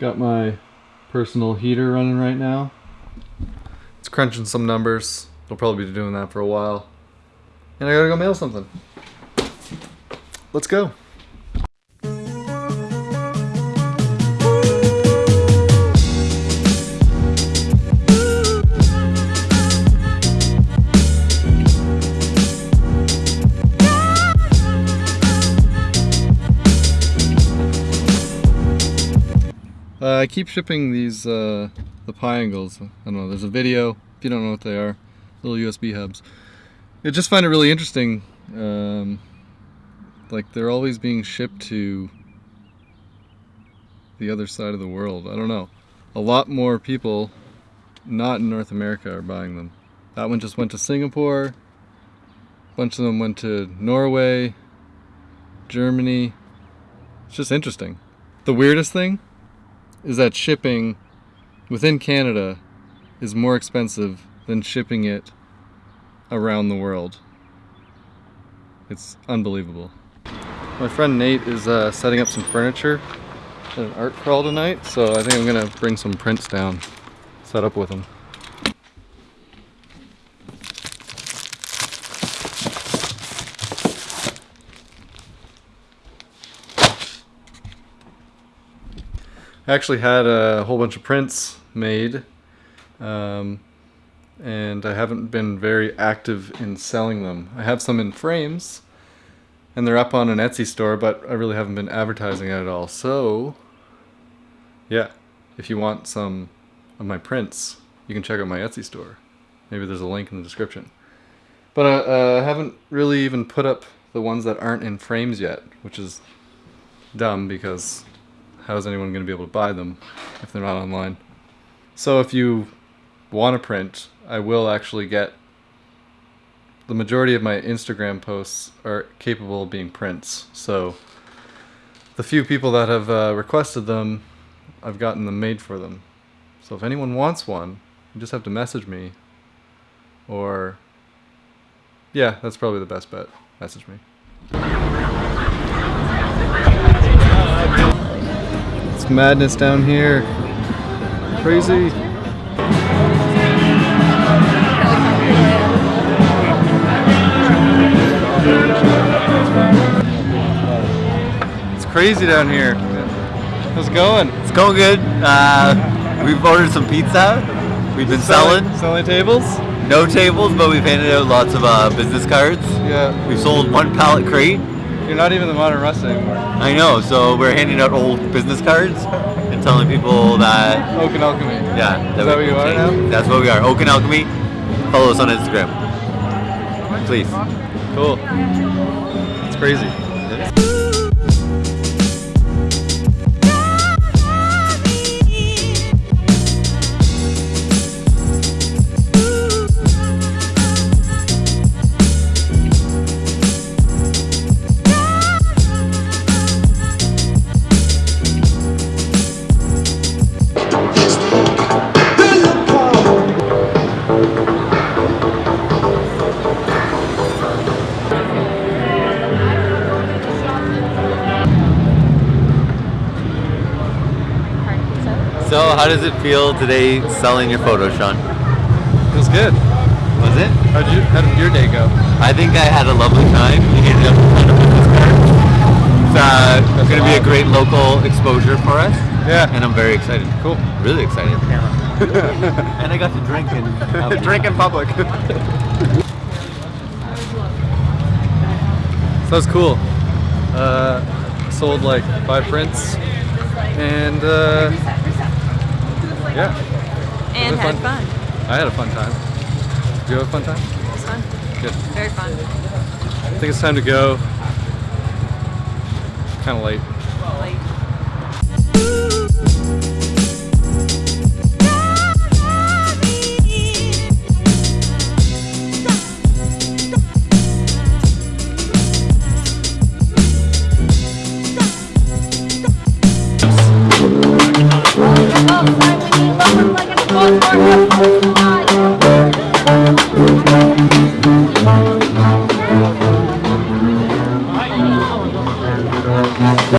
Got my personal heater running right now. It's crunching some numbers. I'll probably be doing that for a while. And I gotta go mail something. Let's go. Uh, I keep shipping these, uh, the Piangles. I don't know, there's a video, if you don't know what they are, little USB hubs. I just find it really interesting. Um, like, they're always being shipped to the other side of the world. I don't know. A lot more people not in North America are buying them. That one just went to Singapore. A bunch of them went to Norway, Germany. It's just interesting. The weirdest thing is that shipping within Canada is more expensive than shipping it around the world. It's unbelievable. My friend Nate is uh, setting up some furniture at an art crawl tonight, so I think I'm gonna bring some prints down, set up with him. I actually had a whole bunch of prints made um, and I haven't been very active in selling them. I have some in frames and they're up on an Etsy store but I really haven't been advertising it at all. So yeah, if you want some of my prints you can check out my Etsy store. Maybe there's a link in the description. But uh, uh, I haven't really even put up the ones that aren't in frames yet, which is dumb because how is anyone going to be able to buy them if they're not online? So if you want to print, I will actually get the majority of my Instagram posts are capable of being prints. So the few people that have uh, requested them, I've gotten them made for them. So if anyone wants one, you just have to message me or yeah, that's probably the best bet. Message me. Madness down here. Crazy. It's crazy down here. How's it going? It's going good. Uh, we've ordered some pizza. We've been selling. Selling tables? No tables, but we've handed out lots of uh, business cards. Yeah. We've sold one pallet crate. You're not even the modern Rust anymore. I know, so we're handing out old business cards and telling people that. Oak and Alchemy. Yeah. Is that what you are now? That's what we are. Oak and Alchemy. Follow us on Instagram. Please. Cool. It's crazy. So, how does it feel today selling your photo, Sean? Feels good. Was it? How'd you? How did your day go? I think I had a lovely time. We handed out a ton of business cards. It's uh, going to be a great local exposure for us. Yeah. And I'm very excited. Cool. Really excited. and I got to drink and have Drink in public. so that's cool. Uh, sold like five prints, and uh, yeah, And had fun. fun. I had a fun time. Did you have a fun time? It was fun. Good. Very fun. I think it's time to go. Kind of late. Like,